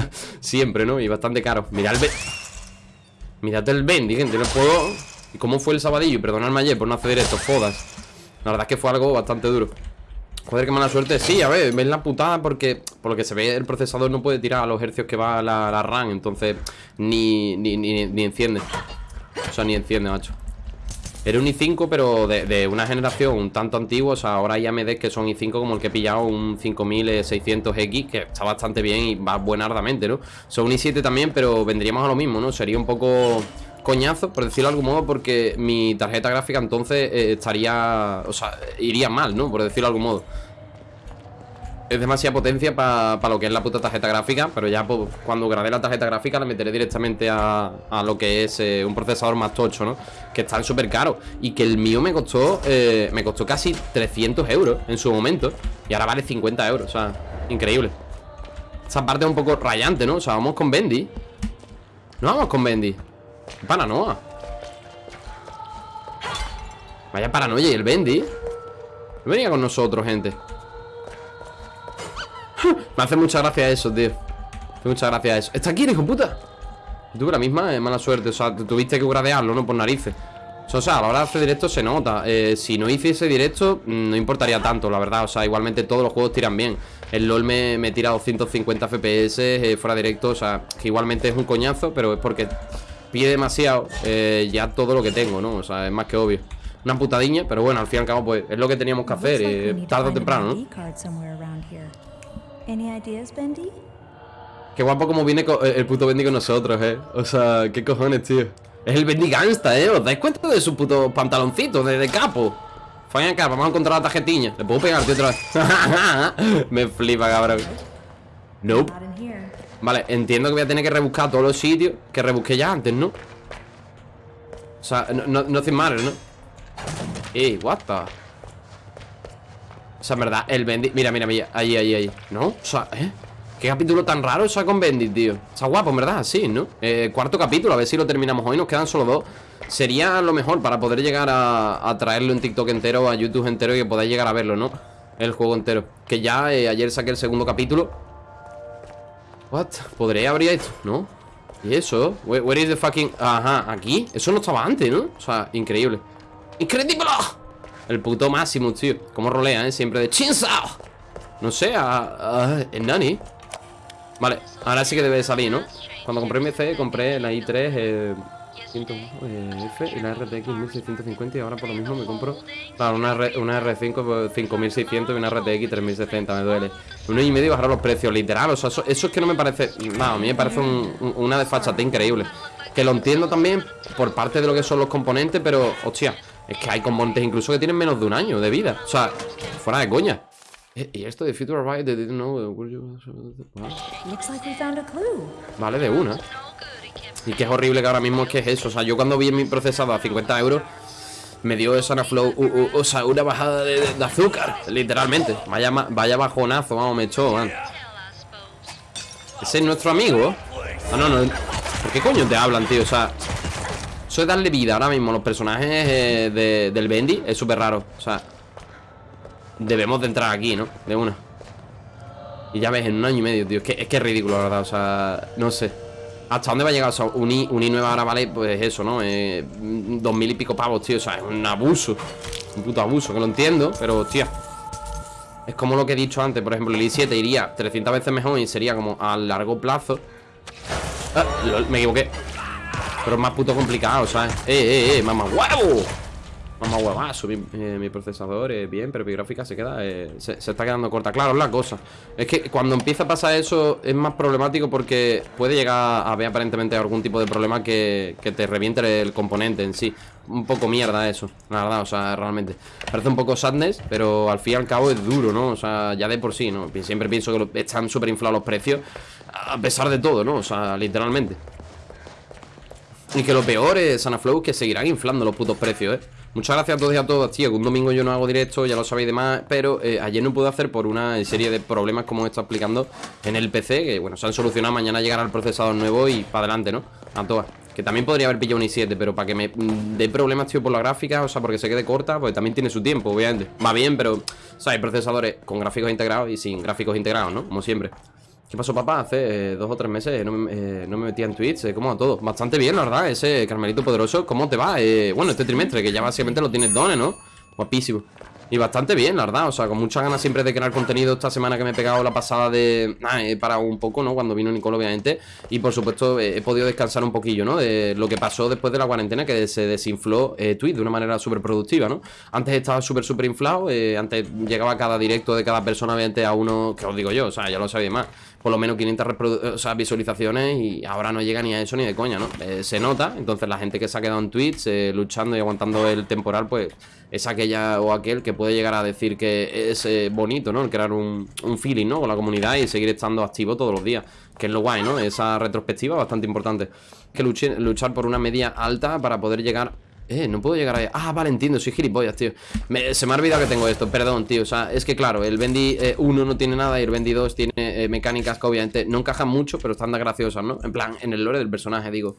Siempre, ¿no? Y bastante caro. Mirad el... Mirad el Bendy, gente No puedo... ¿Y cómo fue el sabadillo? Perdonadme ayer por no hacer esto, fodas La verdad es que fue algo bastante duro. Joder, qué mala suerte. Sí, a ver, ves la putada porque Por lo que se ve, el procesador no puede tirar a los hercios que va la, la RAM Entonces, ni, ni, ni, ni enciende. O sea, ni enciende, macho era un i5 pero de, una generación un tanto antigua O sea, ahora hay AMD que son i5 como el que he pillado Un 5600X Que está bastante bien y va buenardamente, ¿no? Son un i7 también pero vendríamos a lo mismo, ¿no? Sería un poco coñazo, por decirlo de algún modo Porque mi tarjeta gráfica entonces eh, estaría... O sea, iría mal, ¿no? Por decirlo de algún modo es demasiada potencia para lo que es la puta tarjeta gráfica Pero ya pues, cuando grabé la tarjeta gráfica La meteré directamente a, lo que es eh, un procesador más tocho, ¿no? Que están súper caros Y que el mío me costó eh, Me costó casi 300 euros en su momento Y ahora vale 50 euros, o sea, increíble. Esa parte es un poco rayante, ¿no? O sea, vamos con Bendy. No vamos con Bendy. Paranoia. Vaya paranoia y el Bendy. No venía con nosotros, gente me hace mucha gracia eso, tío. Me hace mucha gracia eso. ¿Está aquí, hijo puta? Tú la misma es mala suerte. O sea, tuviste que gradearlo, ¿no? Por narices. O sea, a la hora de hacer directo se nota. Eh, Si no hice ese directo, mm, no importaría tanto, la verdad. O sea, igualmente todos los juegos tiran bien. El LoL me, me tira 250 FPS eh, fuera directo. O sea, que igualmente es un coñazo Pero es porque pide demasiado eh, ya todo lo que tengo, ¿no? O sea, es más que obvio. Una putadiña, pero bueno, al fin y al cabo pues es lo que teníamos que hacer eh, Tarde o temprano, ¿no? Qué guapo como viene el puto Bendy con nosotros, eh. O sea, qué cojones, tío. Es el Bendy Gangsta, eh. ¿Os dais cuenta de su puto pantaloncito de, capo? Fine acá, vamos a encontrar la tarjetilla. ¿Le puedo pegar, tío, otra vez? Me flipa, cabrón. Nope. Vale, entiendo que voy a tener que rebuscar todos los sitios que rebusqué ya antes, ¿no? O sea, no, no, no mal, ¿no? Ey, what the... Sea, en verdad, el Bendit Mira, mira, mira, ahí, ahí, ahí ¿No? O sea, ¿eh? Qué capítulo tan raro esa con Bendit, tío Está guapo, en verdad, sí, ¿no? Eh, cuarto capítulo, a ver si lo terminamos hoy Nos quedan solo dos Sería lo mejor para poder llegar a, traerlo en TikTok entero A YouTube entero y que podáis llegar a verlo, ¿no? El juego entero Que ya eh, ayer saqué el segundo capítulo What? ¿Podré abrir esto? ¿No? ¿Y eso? Where, is the fucking...? Ajá, aquí Eso no estaba antes, ¿no? O sea, increíble ¡Increíble! El puto máximo, tío Como rolea, ¿eh? Siempre de Chinsao No sé, a, en Nani Vale, ahora sí que debe de salir, ¿no? Cuando compré mi C, compré la i3 eh, 100, eh, F y la RTX 1650 Y ahora por lo mismo me compro Claro, una, una R5 5600 y una RTX 3060 Me duele Uno y medio bajar los precios, literal O sea, eso, es que no me parece a mí me parece una desfachate increíble Que lo entiendo también por parte de lo que son los componentes Pero, hostia es que hay componentes incluso que tienen menos de un año de vida. O sea, fuera de coña. Eh, Y esto de Future Ride Vale, de una. Y que es horrible que ahora mismo es que es eso. O sea, yo cuando vi mi procesado a 50 euros Me dio esa flow O sea, una bajada de, azúcar Literalmente. Vaya, vaya bajonazo, vamos, me echó, man. Ese es nuestro amigo. Ah, no, no. ¿Por qué coño te hablan, tío? O sea eso de darle vida ahora mismo a los personajes eh, del Bendy es súper raro. O sea, debemos de entrar aquí, ¿no? De una. Y ya ves, en un año y medio, tío. Es que es, ridículo, la verdad. O sea, no sé. ¿Hasta dónde va a llegar? O sea, un I, nueva ahora vale, pues eso, ¿no? Eh, dos mil y pico pavos, tío. O sea, es un abuso. Un puto abuso, que lo entiendo, pero, hostia. Es como lo que he dicho antes, por ejemplo, el i7 iría 300 veces mejor y sería como a largo plazo. Ah, me equivoqué. Pero es más puto complicado, ¿sabes? ¡Eh, eh, eh! ¡Mamá huevo! Mamá huevazo mi, eh, mi procesador es bien, pero mi gráfica se queda eh, se, está quedando corta Claro, es la cosa Es que cuando empieza a pasar eso es más problemático porque puede llegar a haber aparentemente algún tipo de problema que, que te reviente el componente en sí Un poco mierda eso, la verdad, o sea, realmente Parece un poco sadness, pero al fin y al cabo es duro, ¿no? O sea, ya de por sí, ¿no? Siempre pienso que están súper inflados los precios A pesar de todo, ¿no? O sea, literalmente y que lo peor es Sanaflow que seguirán inflando los putos precios, ¿eh? Muchas gracias a todos y a todas, tío. Un domingo yo no hago directo, ya lo sabéis demás. Pero eh, ayer no pude hacer por una serie de problemas como he estado explicando en el PC. Que bueno, se han solucionado. Mañana llegará el procesador nuevo y para adelante, ¿no? A todas. Que también podría haber pillado un i7, pero para que me mm, dé problemas, tío, por la gráfica, o sea, porque se quede corta, pues también tiene su tiempo, obviamente. Va bien, pero, o sea, hay procesadores con gráficos integrados y sin gráficos integrados, ¿no? Como siempre. ¿Qué pasó, papá? Hace eh, dos o tres meses no me, eh, no me metía en Twitch. Eh, ¿Cómo va todo? Bastante bien, la verdad. Ese Carmelito Poderoso, ¿cómo te va? Eh, bueno, este trimestre, que ya básicamente lo tienes dones, ¿no? Guapísimo. Y bastante bien, la verdad, o sea, con muchas ganas siempre de crear contenido esta semana que me he pegado la pasada de... Ah, he parado un poco, ¿no? Cuando vino Nicole, obviamente Y por supuesto he podido descansar un poquillo, ¿no? De lo que pasó después de la cuarentena Que se desinfló eh, Twitch de una manera súper productiva, ¿no? Antes estaba súper, súper inflado eh, Antes llegaba cada directo de cada persona, obviamente, a uno... Que os digo yo, o sea, ya lo sabía más por lo menos 500 o sea, visualizaciones y ahora no llega ni a eso ni de coña, ¿no? Eh, se nota, entonces la gente que se ha quedado en Twitch eh, luchando y aguantando el temporal, pues es aquella o aquel que puede llegar a decir que es eh, bonito, ¿no? El crear un, un, feeling, ¿no? Con la comunidad y seguir estando activo todos los días, que es lo guay, ¿no? Esa retrospectiva bastante importante. Que luchar por una media alta para poder llegar eh, no puedo llegar ahí Ah, vale, entiendo, soy gilipollas, tío Se me ha olvidado que tengo esto, perdón, tío O sea, es que claro, el Bendy 1 no tiene nada Y el Bendy 2 tiene eh, mecánicas que obviamente no encajan mucho Pero están graciosas, ¿no? En plan, en el lore del personaje, digo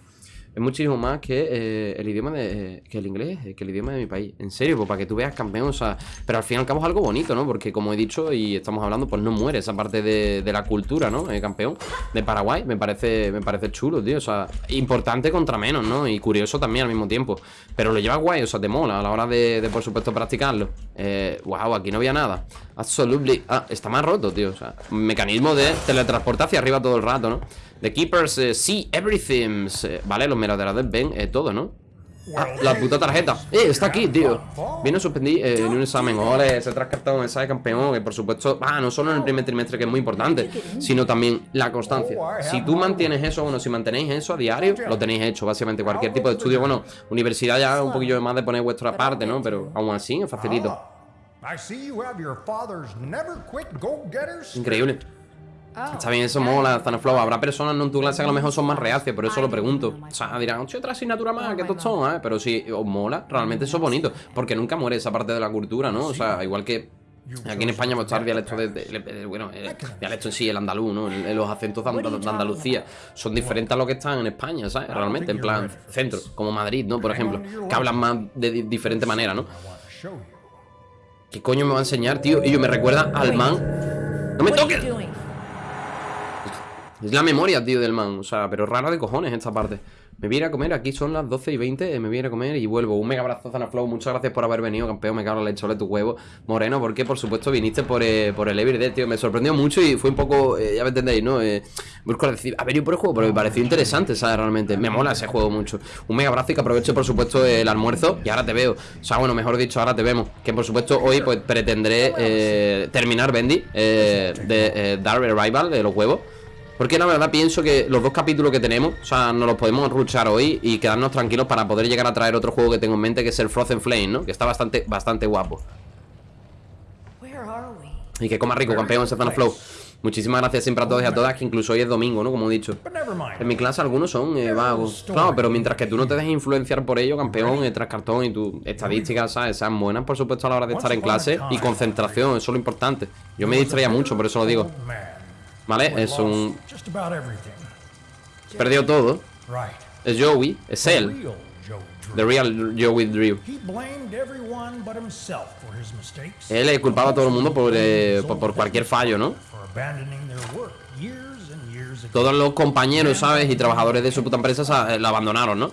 es muchísimo más que eh, el idioma de... que el inglés, que el idioma de mi país. En serio, pues para que tú veas campeón, o sea... Pero al fin y al cabo es algo bonito, ¿no? Porque como he dicho y estamos hablando, pues no muere esa parte de, la cultura, ¿no? El campeón de Paraguay. Me parece, me parece chulo, tío. O sea, importante contra menos, ¿no? Y curioso también al mismo tiempo. Pero lo lleva guay, o sea, te mola a la hora de, por supuesto, practicarlo. Eh, wow, aquí no había nada. Absolutely. Ah, está más roto, tío. O sea, mecanismo de teletransporte hacia arriba todo el rato, ¿no? The Keepers uh, see everything Vale, los merodeadores ven eh, todo, ¿no? Ah, la puta tarjeta Eh, está aquí, tío Vino suspendí eh, en un examen Ole, ese trascartado mensaje campeón Que por supuesto, ah, no solo en el primer trimestre Que es muy importante Sino también la constancia Si tú mantienes eso, bueno, si mantenéis eso a diario Lo tenéis hecho, básicamente Cualquier tipo de estudio, bueno Universidad ya un poquillo más de poner vuestra parte, ¿no? Pero aún así, es facilito Increíble Ah. Está bien, eso mola, Zanaflow. Habrá personas no en tu clase que a lo mejor son más reacias, por eso lo pregunto. O sea, dirán, oye, otra asignatura más, que son, ¿eh? Pero si os mola, realmente eso es bonito. Porque nunca muere esa parte de la cultura, ¿no? O sea, igual que Aquí en España pues, el dialecto de, bueno, el dialecto en sí, el andaluz, ¿no? los acentos de, Andalucía son diferentes a lo que están en España, ¿sabes? Realmente, en plan centro, como Madrid, ¿no? Por ejemplo, que hablan más de diferente manera, ¿no? ¿Qué coño me va a enseñar, tío? Y yo me recuerda al man. ¡No me toques! Es la memoria, tío, del man O sea, pero rara de cojones esta parte Me viene a comer, aquí son las 12 y 20 Me viene a comer y vuelvo. Un mega abrazo, Zanaflow Muchas gracias por haber venido, campeón Me cago en la leche de tu huevo. Moreno, porque por supuesto viniste por, eh, por el Everyday, tío. Me sorprendió mucho y fue un poco, eh, ya me entendéis, ¿no? Eh, busco decir, a ver, yo por el juego Pero me pareció interesante, ¿sabes? Realmente Me mola ese juego mucho. Un mega abrazo y que aproveche, por supuesto, el almuerzo Y ahora te veo. O sea, bueno, mejor dicho, ahora te vemos. Que por supuesto hoy, pues, pretendré terminar Bendy De Dark Rival, de los huevos porque la verdad pienso que los dos capítulos que tenemos O sea, nos los podemos ruchar hoy Y quedarnos tranquilos para poder llegar a traer otro juego que tengo en mente Que es el Frozen Flame, ¿no? Que está bastante, bastante guapo. Y que coma rico, campeón, ese Flow. Muchísimas gracias siempre a todos y a todas Que incluso hoy es domingo, ¿no? Como he dicho. En mi clase algunos son eh, vagos. Claro, pero mientras que tú no te dejes influenciar por ello Campeón, eh, tras cartón y tus estadísticas, ¿sabes? Sean buenas, por supuesto, a la hora de estar en clase Y concentración, eso es lo importante. Yo me distraía mucho, por eso lo digo ¿Vale? Es un... Perdió todo. Es Joey, es él. The real Joey Drew. Él es culpado a todo el mundo eh, por, por, cualquier fallo, ¿no? Todos los compañeros, ¿sabes? Y trabajadores de su puta empresa eh, la abandonaron, ¿no?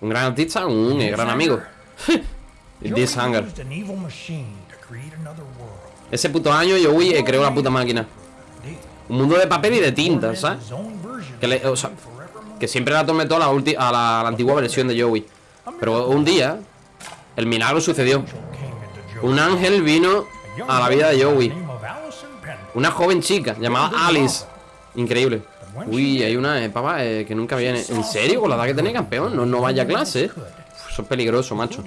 Un gran artista, un gran amigo. This Hunger ese puto año yo uy, creo la puta máquina. Un mundo de papel y de tinta, ¿sabes? Que, o sea, que siempre la toda a la, antigua versión de Joey. Pero un día El milagro sucedió. Un ángel vino a la vida de Joey. Una joven chica llamada Alice. Increíble. Uy, hay una eh, papá eh, que nunca viene ¿En serio? Con la edad que tiene campeón. No, no vaya clase eso es peligroso, macho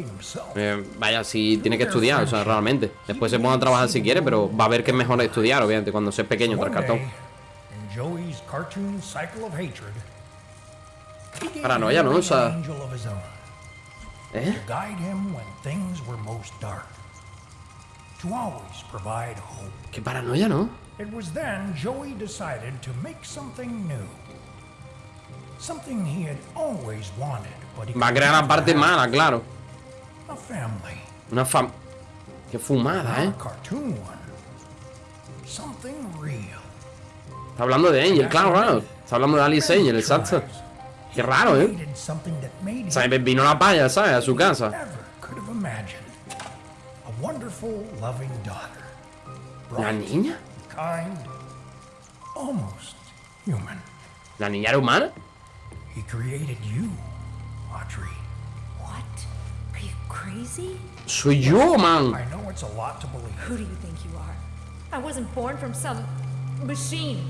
eh, Vaya, si tiene que estudiar, o sea, realmente Después se ponga a trabajar si quiere, pero va a ver que es mejor estudiar, obviamente Cuando seas pequeño tras cartón Paranoia, ¿no? O sea... ¿Eh? Qué paranoia, ¿no? It was then Joey decided to make something new. Something he had always wanted Va a crear la parte mala, claro. Una fam... Qué fumada, ¿eh? Está hablando de Angel, claro, claro. Está hablando de Alice Angel, exacto. Qué raro, ¿eh? O sea, vino la paya, ¿sabes? A su casa. ¿La niña? ¿La niña era humana? He created you, Soy yo, man. I know it's a lot to believe. Who do you think you are? I wasn't born from some machine.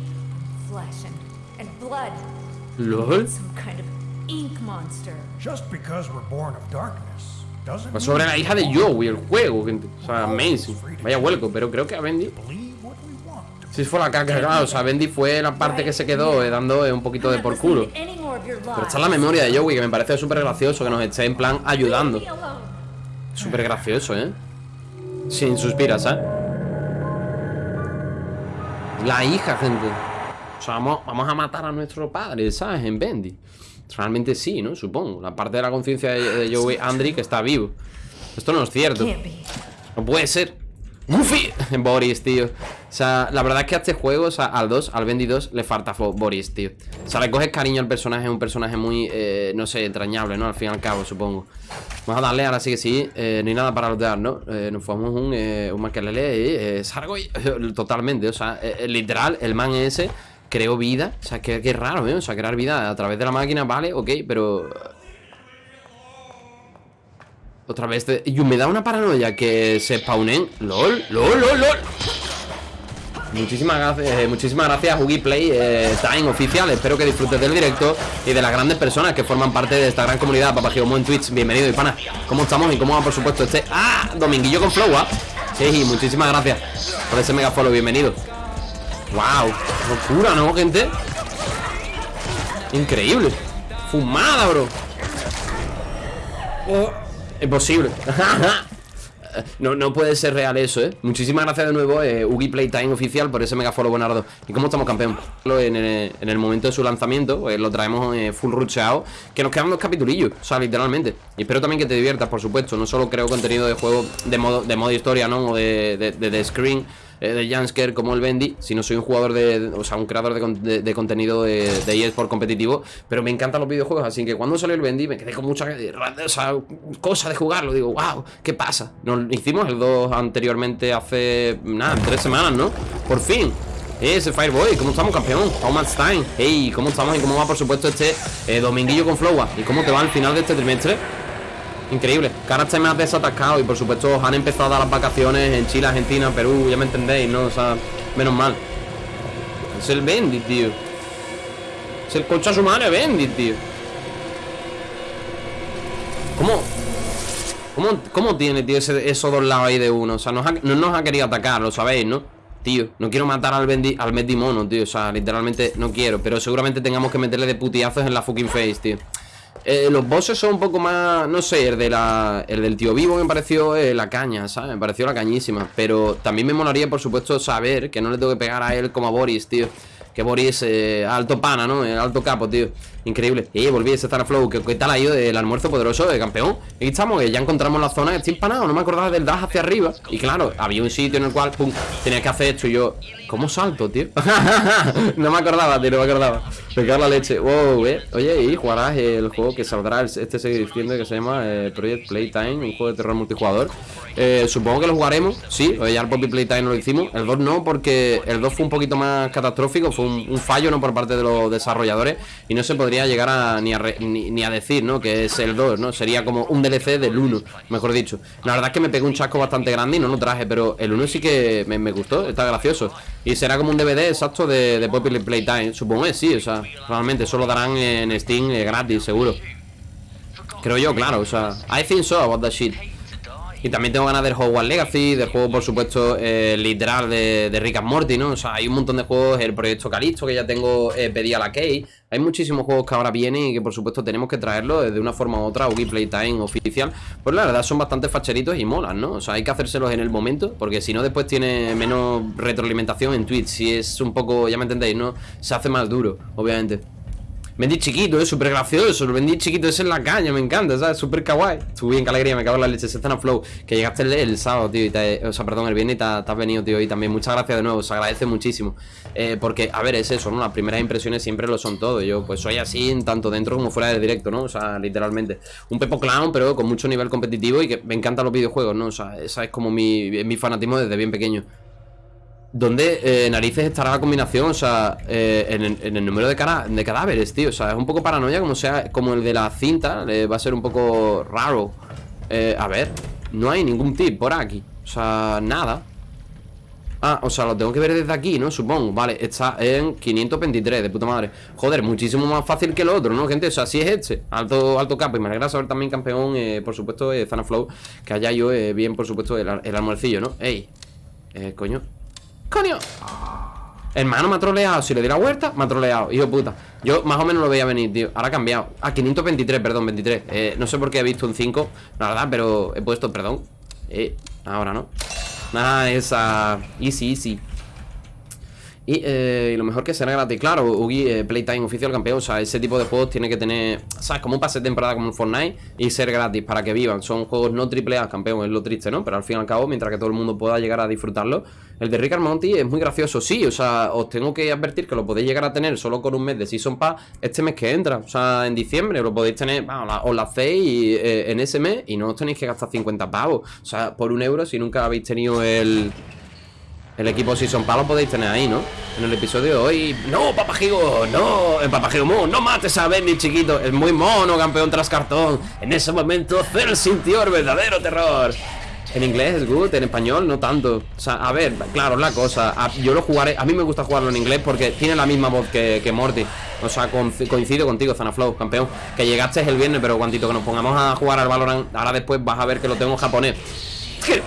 Flesh and, and blood. LOL. Some kind of ink monster. Just because we're born of darkness doesn't Pues sobre mean la hija de we're Joey, el juego. O sea, amazing. Vaya vuelco, pero creo que a Bendy. Si fue la caca, claro. O sea, Bendy fue la parte que se quedó eh, dando eh, un poquito de por culo. Pero está la memoria de Joey, que me parece súper gracioso que nos esté en plan ayudando. Súper gracioso, ¿eh? Sin suspiras, ¿eh? La hija, gente. O sea, vamos, vamos a matar a nuestro padre, ¿sabes? En Bendy. Realmente sí, ¿no? Supongo. La parte de la conciencia de, de Joey Andri que está vivo. Esto no es cierto. No puede ser. Goofy Boris, tío. O sea, la verdad es que a este juego, o sea, al 2, al Bendy 2, le falta Boris, tío. O sea, le coges cariño al personaje, un personaje muy, eh, no sé, entrañable, ¿no? Al fin y al cabo, supongo. Vamos a darle, ahora sí que sí. Eh, no hay nada para lootear, ¿no? Eh, nos fumamos un, eh, un maquelele eh, Sargoy. Totalmente, o sea, eh, literal, el man ese creó vida. O sea, que, que raro, ¿eh? O sea, crear vida a través de la máquina, vale, ok, pero otra vez de... Y me da una paranoia que se spawnen LOL, LOL, LOL, LOL Muchísimas gracias, eh, muchísimas gracias Play eh, Time oficial Espero que disfrutes del directo y de las grandes personas que forman parte de esta gran comunidad Papagigomo en Twitch, bienvenido y pana ¿Cómo estamos y cómo va por supuesto este... ¡Ah! Dominguillo con Flow, ¿ah? Sí, muchísimas gracias por ese mega follow, bienvenido ¡Wow! Locura, ¿no, gente? Increíble Fumada, bro Oh, imposible. no, no puede ser real eso, ¿eh? Muchísimas gracias de nuevo, eh, Ugi Playtime oficial, por ese mega follow, Bonardo. ¿Y cómo estamos, campeón? En el, en el momento de su lanzamiento, pues, lo traemos eh, full rucheado, que nos quedan dos capitulillos, o sea, literalmente. Y espero también que te diviertas, por supuesto. No solo creo contenido de juego de modo, de modo historia, ¿no? O de, de- de screen. Eh, de Jansker como el Bendy, sino soy un jugador de, o sea, un creador de, de- contenido de, de eSport competitivo, pero me encantan los videojuegos, así que cuando salió el Bendy me quedé con mucha o sea, cosa de jugarlo, digo, wow, ¿qué pasa? Nos hicimos el 2 anteriormente hace, nada, tres semanas, ¿no? Por fin. Ese Fireboy, ¿cómo estamos, campeón? How much time? Hey, ¿cómo estamos y cómo va, por supuesto, este eh, dominguillo con Flowa? ¿Y cómo te va al final de este trimestre? Increíble. Que ahora estáis más desatascados y por supuesto han empezado las vacaciones en Chile, Argentina, Perú, ya me entendéis, ¿no? O sea, menos mal. Es el Bendy, tío. Es el concha su madre Bendy, tío. ¿Cómo? ¿Cómo, cómo tiene, tío, esos dos lados ahí de uno? O sea, no nos ha querido atacar, lo sabéis, ¿no? Tío, no quiero matar al Bendy, al Bendy tío. O sea, literalmente no quiero. Pero seguramente tengamos que meterle de putiazos en la fucking face, tío. Eh, los bosses son un poco más, no sé, el, de la, el del tío vivo me pareció eh, la caña, ¿sabes? Me pareció la cañísima. Pero también me molaría, por supuesto, saber que no le tengo que pegar a él como a Boris, tío. Que Boris, eh, alto pana, ¿no? El alto capo, tío. Increíble. Eh, volví a estar a flow. ¿Qué, tal ha ido el almuerzo poderoso de campeón? Aquí estamos, ya encontramos la zona. Estoy empanado, no me acordaba del dash hacia arriba. Y claro, había un sitio en el cual, pum, tenías que hacer esto. Y yo, ¿cómo salto, tío? no me acordaba, tío, no me acordaba. En la leche. Wow, eh. Oye, y jugarás el juego que saldrá, este se diciendo que se llama eh, Project Playtime, un juego de terror multijugador. Eh, supongo que lo jugaremos, sí. Ya el Poppy Playtime lo hicimos. El 2 no, porque el 2 fue un poquito más catastrófico. Fue un, un fallo, ¿no? Por parte de los desarrolladores. Y no se podría llegar a ni a, re- ni, a decir, ¿no? Que es el 2, ¿no? Sería como un DLC del 1, mejor dicho. La verdad es que me pegó un chasco bastante grande y no lo traje, pero el 1 sí que me, gustó, está gracioso. Y será como un DVD exacto de, de Poppy Playtime. Supongo que sí, o sea, realmente eso lo darán en Steam eh, gratis, seguro. Creo yo, claro, o sea, I think so about that shit. Y también tengo ganas del Hogwarts Legacy, del juego, por supuesto, eh, literal de, de Rick and Morty, ¿no? O sea, hay un montón de juegos, el proyecto Calisto, que ya tengo eh, pedida la key. Hay muchísimos juegos que ahora vienen y que, por supuesto, tenemos que traerlos de una forma u otra a Wii Playtime oficial. Pues la verdad, son bastante facheritos y molan, ¿no? O sea, hay que hacérselos en el momento, porque si no, después tiene menos retroalimentación en Twitch. Si es un poco, ya me entendéis, ¿no? Se hace más duro, obviamente. Bendy chiquito, es súper gracioso. El Bendy chiquito es en la caña, me encanta, ¿sabes? Súper kawaii. Estuve bien, qué alegría, me cago en la leche. Se a flow. Que llegaste el, sábado, tío. Y te, o sea, perdón, el viernes y te, te, has venido, tío. Y también muchas gracias de nuevo, se agradece muchísimo. Eh, porque, a ver, es eso, ¿no? Las primeras impresiones siempre lo son todo. Yo, pues soy así, tanto dentro como fuera del directo, ¿no? O sea, literalmente. Un Pepo Clown, pero con mucho nivel competitivo y que me encantan los videojuegos, ¿no? O sea, esa es como mi, mi fanatismo desde bien pequeño. ¿Dónde eh, narices estará la combinación? O sea, eh, en, el número de, de, cadáveres, tío O sea, es un poco paranoia como sea Como el de la cinta Va a ser un poco raro eh, A ver, no hay ningún tip por aquí O sea, nada Ah, o sea, lo tengo que ver desde aquí, ¿no? Supongo, vale, está en 523 De puta madre Joder, muchísimo más fácil que el otro, ¿no, gente? O sea, si es este Alto, alto capo Y me alegra saber también, campeón Por supuesto, eh, Zanaflow Que haya yo bien, por supuesto, el, el almuercillo, ¿no? Ey, eh, coño ¡Coño! Hermano, me ha troleado. Si le di la vuelta, me ha troleado. Hijo puta. Yo más o menos lo veía venir, tío. Ahora ha cambiado. Ah, 523, perdón, 23. Eh, no sé por qué he visto un 5. La verdad, pero he puesto, perdón. Eh, ahora no. Nada, esa. Easy, easy. Eh, y, lo mejor que será gratis. Claro, Ugi, eh, Playtime oficial campeón. O sea, ese tipo de juegos tiene que tener, ¿sabes? Como un pase de temporada como un Fortnite y ser gratis para que vivan. Son juegos no triple campeón, es lo triste, ¿no? Pero al fin y al cabo, mientras que todo el mundo pueda llegar a disfrutarlo. El de Rick Monty es muy gracioso, sí. O sea, os tengo que advertir que lo podéis llegar a tener solo con un mes de Season Pass este mes que entra. O sea, en diciembre lo podéis tener, vamos, os la hacéis eh, en ese mes y no os tenéis que gastar 50 pavos. O sea, por un euro si nunca habéis tenido el el equipo si son palos podéis tener ahí, ¿no? En el episodio hoy. No, papajigo, no. El papajigo no mates a Benny, chiquito. Es muy mono, campeón tras cartón. En ese momento Cell sintió el verdadero terror. En inglés es good, en español no tanto. O sea, a ver, claro, la cosa. Yo lo jugaré, a mí me gusta jugarlo en inglés Porque tiene la misma voz que, Morty. O sea, coincido contigo, Zanaflow, campeón. Que llegaste el viernes, pero cuantito que nos pongamos a jugar al Valorant. Ahora después vas a ver que lo tengo en japonés.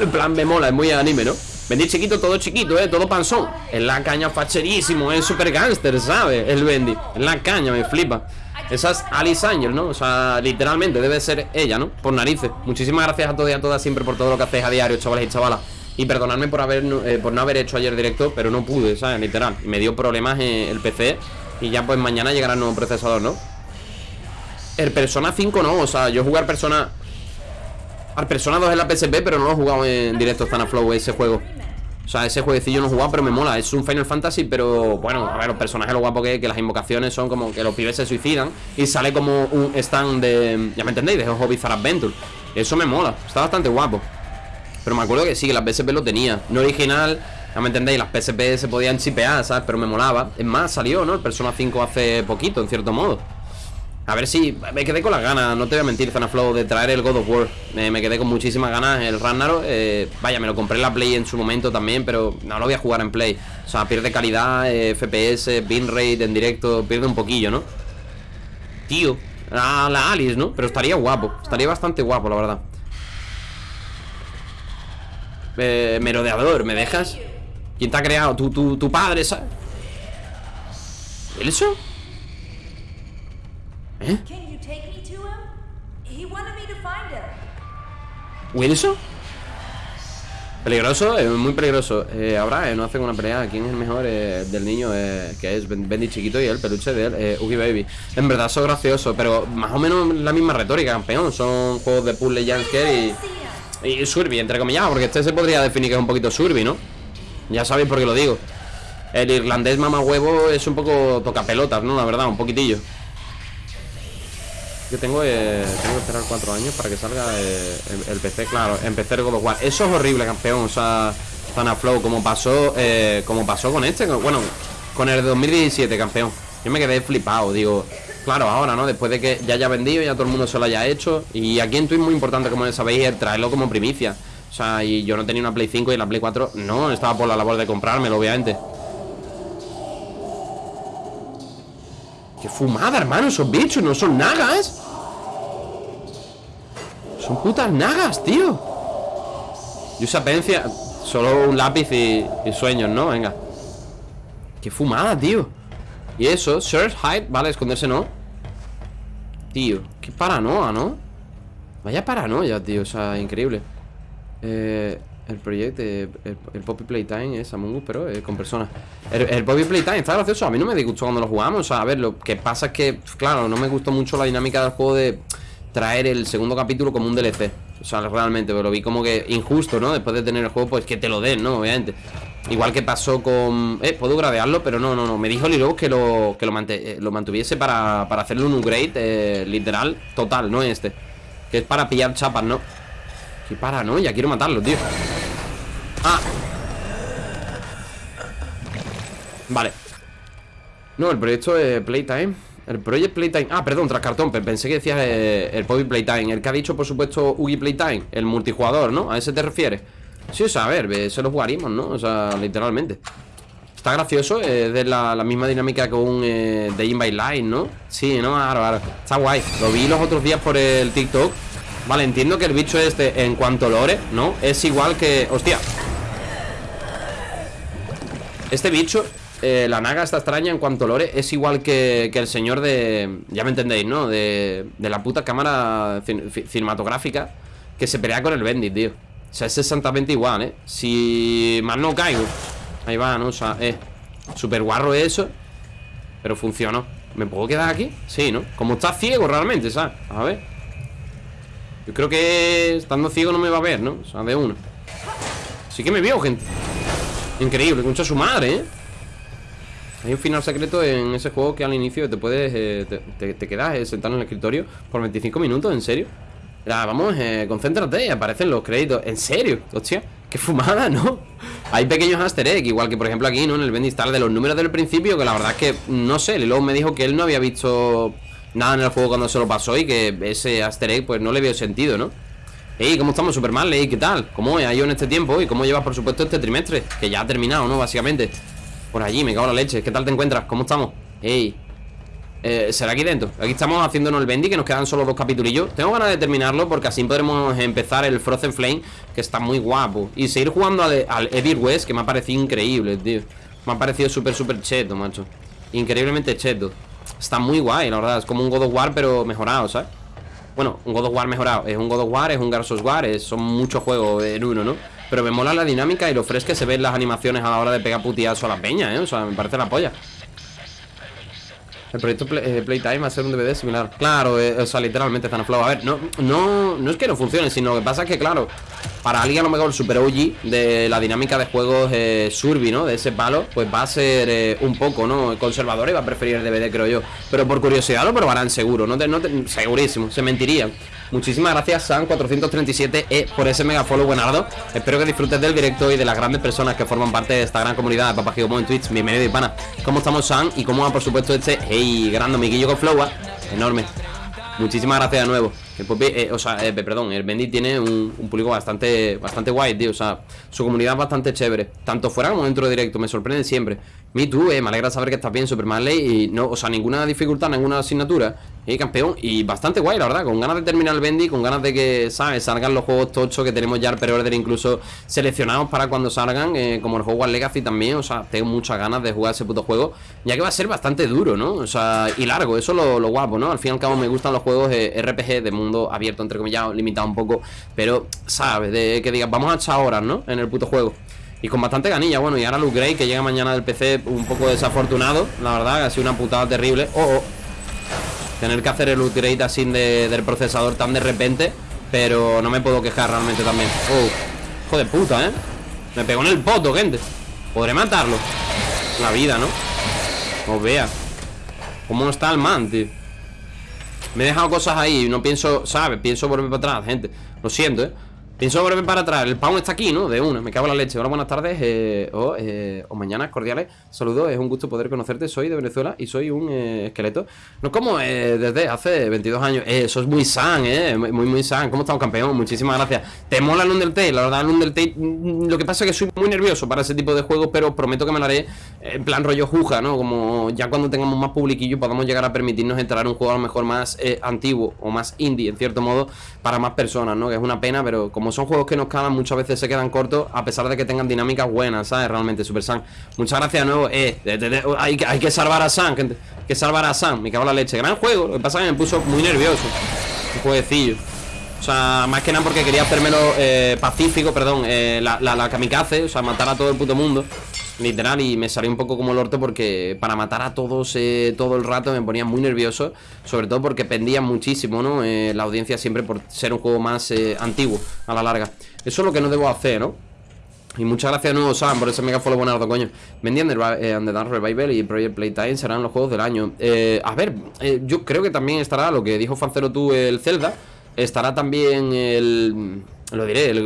En plan me mola, es muy anime, ¿no? Bendy chiquito, todo chiquito, eh, todo panzón En la caña facherísimo, es super gangster, ¿sabes? El Bendy, en la caña, me flipa Esa es Alice Angel, ¿no? O sea, literalmente debe ser ella, ¿no? Por narices Muchísimas gracias a todos y a todas siempre por todo lo que hacéis a diario, chavales y chavalas y perdonadme por haber eh, no haber hecho ayer directo, pero no pude, ¿sabes? Literal. Me dio problemas el PC. Y ya pues mañana llegará el nuevo procesador, ¿no? El Persona 5 no, o sea, yo jugar Persona... Al Persona 2 en la PSP, pero no lo he jugado en directo Flow ese juego. O sea, ese jueguecillo no he jugado, pero me mola. Es un Final Fantasy, pero bueno, a ver, los personajes lo guapo que Que las invocaciones son como que los pibes se suicidan Y sale como un stand de... Ya me entendéis, de Hobby for Adventure. Eso me mola, está bastante guapo. Pero me acuerdo que sí, que las PSP lo tenía. No original, ya me entendéis, las PSP se podían chipear, ¿sabes? Pero me molaba. Es más, salió, ¿no? El Persona 5 hace poquito, en cierto modo a ver si me quedé con las ganas, no te voy a mentir, Zanaflow, de traer el God of War. me quedé con muchísimas ganas. El Ragnarok, eh, vaya, me lo compré en la Play en su momento también, pero no lo voy a jugar en Play. O sea, pierde calidad, eh, FPS, bitrate en directo, pierde un poquillo, ¿no? Tío, la, Alice, ¿no? Pero estaría guapo, estaría bastante guapo, la verdad. Eh, merodeador, ¿me dejas? ¿Quién te ha creado? Tu, tu, tu padre, ¿sabes? ¿Eso? ¿Eh? ¿Wilson? Peligroso, es muy peligroso eh, Ahora eh, no hacen una pelea ¿Quién es el mejor eh, del niño? Eh, que es Bendy chiquito y el peluche de él eh, Ugi Baby En verdad son graciosos Pero más o menos la misma retórica, campeón Son juegos de puzzle jumpscare y, y Surby, entre comillas Porque este se podría definir que es un poquito Surby, ¿no? Ya sabéis por qué lo digo El irlandés mamá huevo es un poco toca pelotas, ¿no? La verdad, un poquitillo yo tengo, eh, tengo que esperar cuatro años para que salga eh, el, PC, claro, empecé God of War. Eso es horrible, campeón, o sea, Flow, como pasó, eh, como pasó con este, bueno, con el de 2017, campeón. Yo me quedé flipado, digo, claro, ahora, ¿no? Después de que ya haya vendido, ya todo el mundo se lo haya hecho. Y aquí en Twitch muy importante, como sabéis, es traerlo como primicia. O sea, y yo no tenía una Play 5 y la Play 4 no, estaba por la labor de comprármelo, obviamente. ¡Qué fumada, hermano! Esos bichos no son nagas Son putas nagas, tío Y esa pencia Solo un lápiz y, sueños, ¿no? Venga ¡Qué fumada, tío! Y eso, search, hide Vale, esconderse no Tío, qué paranoia, ¿no? Vaya paranoia, tío, o sea, increíble Eh... El proyecto, el, el Poppy Playtime es Among Us, pero eh, con personas. El, el Poppy Playtime está gracioso. A mí no me disgustó cuando lo jugamos. O sea, a ver, lo que pasa es que, claro, no me gustó mucho la dinámica del juego de traer el segundo capítulo como un DLC. O sea, realmente, pero lo vi como que injusto, ¿no? Después de tener el juego, pues que te lo den, ¿no? Obviamente. Igual que pasó con... Eh, puedo gradearlo, pero no, no, no Me dijo Lilo que lo, que lo, mante- eh, lo mantuviese para, para hacerle un upgrade eh, literal, total, no este Que es para pillar chapas, ¿no? Que para, ¿no? Ya quiero matarlo, tío. Ah. Vale. No, el proyecto es Playtime. El proyecto Playtime. Ah, perdón, tras cartón pe- Pensé que decías eh, el Poppy Playtime. El que ha dicho, por supuesto, Ugi Playtime El multijugador, ¿no? ¿A ese te refieres? Sí, o sea, a ver, eh, se lo jugaríamos, ¿no? O sea, literalmente. Está gracioso, es de la, misma dinámica que un eh, Day in by Light, ¿no? Sí, no, claro, claro. Está guay, lo vi los otros días por el TikTok Vale, entiendo que el bicho este En cuanto lore, ¿no? Es igual que... Hostia Este bicho eh, La naga esta extraña en cuanto lore Es igual que, que el señor de... Ya me entendéis, ¿no? De, de la puta cámara cin- fi- cinematográfica Que se pelea con el Bendit, tío O sea, es exactamente igual, ¿eh? Si mal no caigo Ahí va, ¿no? O sea, eh Super guarro eso Pero funcionó ¿Me puedo quedar aquí? Sí, ¿no? Como está ciego realmente, ¿sabes? A ver Yo creo que estando ciego no me va a ver, ¿no? O sea, de uno Sí que me vio, gente Increíble, concha su madre, ¿eh? Hay un final secreto en ese juego que al inicio te puedes... eh, te, quedas eh, sentado en el escritorio por 25 minutos, ¿en serio? Vamos, eh, concéntrate, aparecen los créditos ¿En serio? Hostia, qué fumada, ¿no? Hay pequeños easter egg, igual que por ejemplo aquí, ¿no? En el Bendistar de los números del principio Que la verdad es que, no sé, luego me dijo que él no había visto nada en el juego cuando se lo pasó Y que ese easter egg pues no le vio sentido, ¿no? Ey, ¿cómo estamos, Superman? Ey, ¿qué tal? ¿Cómo ha ido en este tiempo? ¿Y cómo llevas, por supuesto, este trimestre? Que ya ha terminado, ¿no? Básicamente Por allí, me cago en la leche ¿Qué tal te encuentras? ¿Cómo estamos? Ey eh, ¿Será aquí dentro? Aquí estamos haciéndonos el bendy Que nos quedan solo dos capitulillos Tengo ganas de terminarlo Porque así podremos empezar el Frozen Flame Que está muy guapo Y seguir jugando al, al West Que me ha parecido increíble, tío Me ha parecido súper, súper cheto, macho Increíblemente cheto Está muy guay, la verdad Es como un God of War pero mejorado, ¿sabes? Bueno, un God of War mejorado Es un God of War, es un Gears of War es- Son muchos juegos en uno, ¿no? Pero me mola la dinámica y lo fresco que se ven las animaciones a la hora de pegar putiazo a la peña, ¿eh? O sea, me parece la polla el proyecto Play- eh, Playtime va a ser un DVD similar Claro, eh, o sea, literalmente están flow A ver, no, no, no es que no funcione Sino que pasa que, claro Para alguien a lo mejor super OG De la dinámica de juegos eh, Surby, ¿no? De ese palo Pues va a ser eh, un poco, ¿no? Conservador y va a preferir el DVD, creo yo Pero por curiosidad lo probarán seguro No te, no te- segurísimo, se mentirían Muchísimas gracias, San437 e por ese mega follow buenardo. Espero que disfrutes del directo y de las grandes personas que forman parte de esta gran comunidad de Papá Gigomo en Twitch Bienvenido y pana ¿Cómo estamos, San? Y cómo va, por supuesto, este Hey, grande amiguillo con flow, ah, Enorme. Muchísimas gracias de nuevo. El Poppy, eh, o sea, eh, perdón, el Bendy tiene un, un público bastante bastante guay, tío. O sea, su comunidad es bastante chévere Tanto fuera como dentro de directo, me sorprende siempre Me tú, eh, me alegra saber que estás bien, Super Marley Y no, o sea, ninguna dificultad, ninguna asignatura Y campeón, y bastante guay, la verdad Con ganas de terminar el Bendy, con ganas de que, ¿sabes? Salgan los juegos tochos que tenemos ya el pre-order incluso seleccionados para cuando salgan eh, Como el Hogwarts Legacy también, o sea, tengo muchas ganas de jugar ese puto juego Ya que va a ser bastante duro, ¿no? O sea, y largo, eso es lo, lo guapo, ¿no? Al fin y al cabo me gustan los juegos eh, RPG de mundo abierto, entre comillas, limitado un poco Pero, ¿sabes? De que digas, vamos a echar horas, ¿no? En el puto juego y con bastante ganilla, bueno, y ahora Luke Gray que llega mañana del PC un poco desafortunado La verdad, ha sido una putada terrible Oh, oh Tener que hacer el upgrade así de- del procesador tan de repente Pero no me puedo quejar realmente también Oh, hijo de puta, ¿eh? Me pegó en el poto, gente Podré matarlo La vida, ¿no? Os vea ¿Cómo no está el man, tío? Me he dejado cosas ahí No pienso, ¿sabes? Pienso volver para atrás, gente Lo siento, ¿eh? Pienso volver para atrás El pound está aquí, ¿no? De una Me cago en la leche Hola, buenas tardes eh, o, o mañanas cordiales Saludos Es un gusto poder conocerte Soy de Venezuela Y soy un eh, esqueleto No como eh, desde hace 22 años Eso es muy san, ¿eh? Muy, muy, san ¿Cómo estamos, campeón? Muchísimas gracias ¿Te mola el Undertale? La verdad, el Undertale mm, Lo que pasa es que soy muy nervioso para ese tipo de juegos Pero prometo que me lo haré en plan rollo juja, ¿no? Como ya cuando tengamos más publiquillo Podamos llegar a permitirnos entrar en un juego a lo mejor más antiguo O más indie, en cierto modo Para más personas, ¿no? Que es una pena, pero como son juegos que nos calan Muchas veces se quedan cortos A pesar de que tengan dinámicas buenas, ¿sabes? Realmente, Super San Muchas gracias de nuevo. Eh, de- hay, que- hay que salvar a gente Hay que salvar a San, me cago en la leche. Gran juego, lo que pasa es que me puso muy nervioso. Un jueguecillo. O sea, más que nada porque quería hacérmelo eh, pacífico, perdón, eh, la, la, la kamikaze, o sea, matar a todo el puto mundo. Literal, y me salió un poco como el orto porque para matar a todos eh, todo el rato me ponía muy nervioso. Sobre todo porque pendía muchísimo, ¿no? Eh, la audiencia siempre por ser un juego más eh, antiguo a la larga. Eso es lo que no debo hacer, ¿no? Y muchas gracias nuevo, Sam, por ese mega follow buenardo, coño. Mendy and the, eh, Revival y Project Playtime serán los juegos del año. Eh, a ver, yo creo que también estará lo que dijo Fancero tú, el Zelda. Estará también el. Lo diré, el,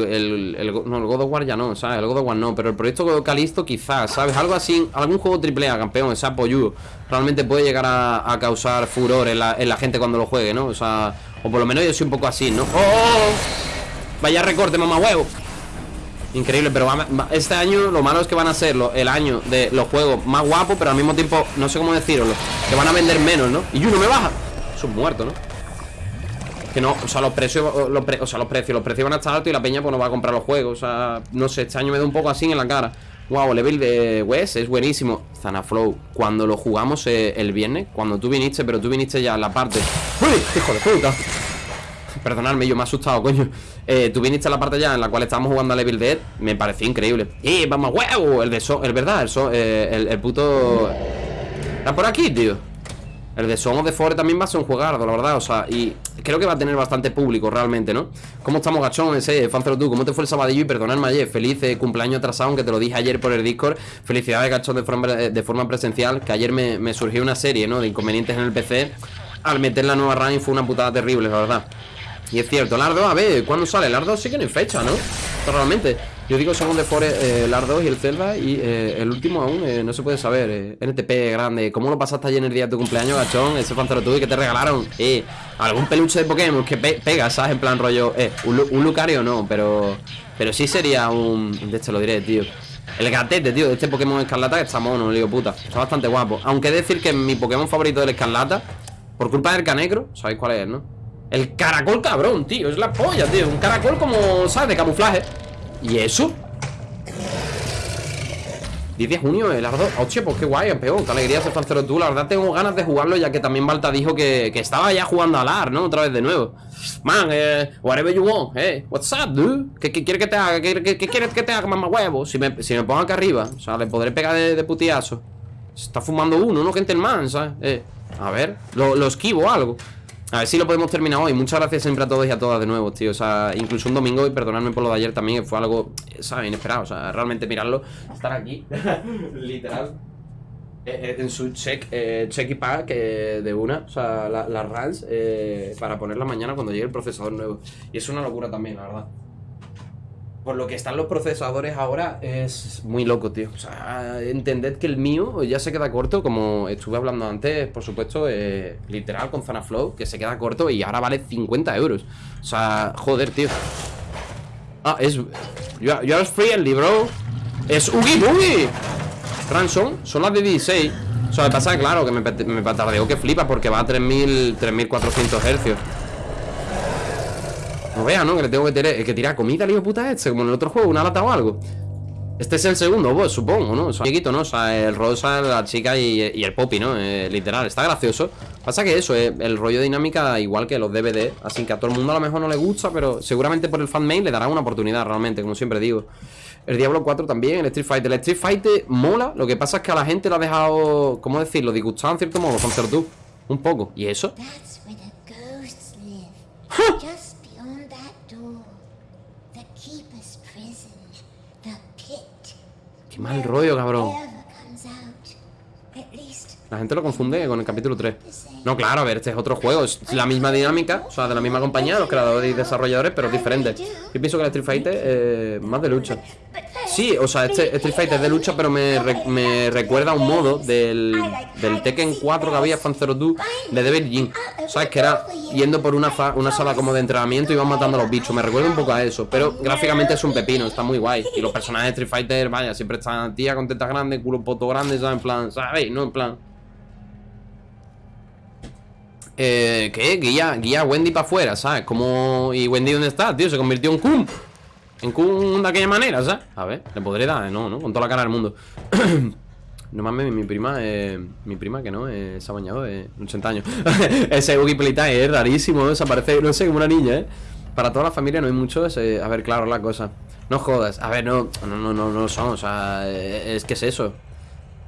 el, no, el God of War ya no, ¿sabes? El God of War no, pero el proyecto Calisto quizás, ¿sabes? Algo así, algún juego triple A, campeón, ese apoyo, realmente puede llegar a, causar furor en la, en la gente cuando lo juegue, ¿no? O sea, o por lo menos yo soy un poco así, ¿no? ¡Oh! oh, oh! Vaya recorte, mamá huevo. Increíble, pero va- este año lo malo es que van a ser el año de los juegos más guapos, pero al mismo tiempo, no sé cómo decirlo, que van a vender menos, ¿no? Y uno me baja. Eso es muerto, ¿no? Que no, o sea, los precios, los pre- o sea, los precios, los precios van a estar altos y la peña pues no va a comprar los juegos. O sea, no sé, este año me da un poco así en la cara. Wow, level de Wes es buenísimo. Zanaflow, cuando lo jugamos eh, el viernes, cuando tú viniste, pero tú viniste ya en la parte. ¡Uy! ¡Hijo de puta! Perdonadme, yo me he asustado, coño. Eh, tú viniste a la parte ya en la cual estábamos jugando a Level Dead. Me pareció increíble. ¡Y vamos, huevo! El de Son, el verdad, el, eh, el, el puto. Está por aquí, tío. El de Son of the Forest también va a ser un juegardo, la verdad. O sea, y creo que va a tener bastante público realmente, ¿no? ¿Cómo estamos, gachón? Ese, Fancero tú, ¿cómo te fue el sabadillo? Y perdonadme ayer. Feliz eh, cumpleaños atrasado, aunque te lo dije ayer por el Discord. Felicidades, gachón, de forma, de forma presencial. Que ayer me, me surgió una serie, ¿no? De inconvenientes en el PC. Al meter la nueva RAN fue una putada terrible, la verdad. Y es cierto, Lardo, a ver, ¿cuándo sale? Lardo sí que no hay fecha, ¿no? Realmente, yo digo Son the Forest, eh, Lardo y el Zelda Y eh, el último aún eh, no se puede saber eh, NTP grande, ¿cómo lo pasaste ayer en el día de tu cumpleaños, gachón? Ese fancero tuyo que te regalaron Eh, algún peluche de Pokémon que pe- pega, ¿sabes? En plan rollo, eh, un, Lu- un Lucario no, pero Pero sí sería un... De este lo diré, tío el gatete, tío, de este Pokémon Escarlata que está mono, le digo puta Está bastante guapo Aunque de decir que mi Pokémon favorito del Escarlata Por culpa del Canecro, sabéis cuál es, ¿no? El caracol cabrón, tío, es la polla, tío Un caracol como, ¿sabes? De camuflaje ¿Y eso? 10 de junio, el Ardo Hostia, pues qué guay, campeón Qué alegría ser fancero tú La verdad tengo ganas de jugarlo Ya que también Balta dijo que, que estaba ya jugando al AR, ¿no? Otra vez de nuevo Man, eh, whatever you want Eh, what's up, dude? ¿Qué, qué quieres que te haga? ¿Qué, quieres que te haga, mamá huevo? Si me, si me pongo acá arriba O sea, le podré pegar de, de putiazo Se está fumando uno, ¿no? Gentelman, ¿sabes? Eh, a ver, lo, lo esquivo algo a ver si lo podemos terminar hoy. Muchas gracias siempre a todos y a todas de nuevo, tío. O sea, incluso un domingo, y perdonadme por lo de ayer también, que fue algo, ¿sabes? Inesperado. O sea, realmente mirarlo, estar aquí, literal, eh, eh, en su check, eh, check y pack eh, de una, o sea, la- las RANs, eh, para ponerla mañana cuando llegue el procesador nuevo. Y es una locura también, la verdad. Por lo que están los procesadores ahora es muy loco, tío. O sea, entended que el mío ya se queda corto, como estuve hablando antes, por supuesto, eh, literal con Zanaflow, que se queda corto y ahora vale 50 euros. O sea, joder, tío. Ah, es. Are, you are friendly, bro. Es Ugi Boogie. Ransom, son las de 16. O sea, me pasa, claro, que me, me que flipa porque va a 3000, 3400 hercios. No vea, ¿no? Que le tengo que, tirar- que tirar comida al hijo puta este, como en el otro juego, una lata o algo. Este es el segundo, pues, supongo, ¿no? O sea, amiguito, ¿no? O sea, el rosa, la chica y, y el poppy, ¿no? Eh, literal, está gracioso. Pasa que eso, eh, el rollo de dinámica igual que los DVD, así que a todo el mundo a lo mejor no le gusta, pero seguramente por el fanmail le darán una oportunidad realmente, como siempre digo. El Diablo 4 también, el Street Fighter. El Street Fighter mola, lo que pasa es que a la gente lo ha dejado, ¿cómo decirlo? Disgustado en cierto modo, con tú. Un poco. ¿Y eso? That's where the ghosts live. Just beyond that door. The keeper's prison. The pit. Qué mal rollo, cabrón. La gente lo confunde con el capítulo 3. No, claro, a ver, este es otro juego. Es la misma dinámica, o sea, de la misma compañía, los creadores y desarrolladores, pero diferente. Yo pienso que el Street Fighter es más de lucha. Sí, o sea, este Street Fighter es de lucha, pero me, me recuerda a un modo del, del Tekken 4 que había, Fan Zero 2, de Devil Jin. ¿Sabes? Que era yendo por una, una sala como de entrenamiento y iban matando a los bichos. Me recuerda un poco a eso, pero gráficamente es un pepino, está muy guay. Y los personajes de Street Fighter, vaya, siempre están tía con tetas grandes, culo poto grande, ¿sabes? En plan, ¿sabéis? No, en plan. Eh, ¿qué? Guía, guía a Wendy para afuera, ¿sabes? Como... ¿Y Wendy dónde está, tío? Se convirtió en Kun En Kun de aquella manera, ¿sabes? A ver, le podré dar, no, ¿no? Con toda la cara del mundo No mames, mi prima, eh, mi prima que no, eh, se ha bañado de 80 años Ese Playtime es rarísimo, ¿no? Se parece, no sé, como una niña, ¿eh? Para toda la familia no hay muchos. eh, a ver, claro, la cosa. No jodas. A ver, no, no, no, no, no son. O sea, eh, es que es eso.